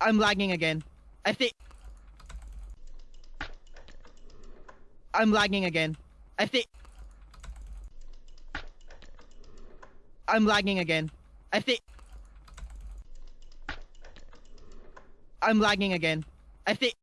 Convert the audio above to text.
I'm lagging again. I think. I'm lagging again. I think. I'm lagging again. I think. I'm lagging again. I think.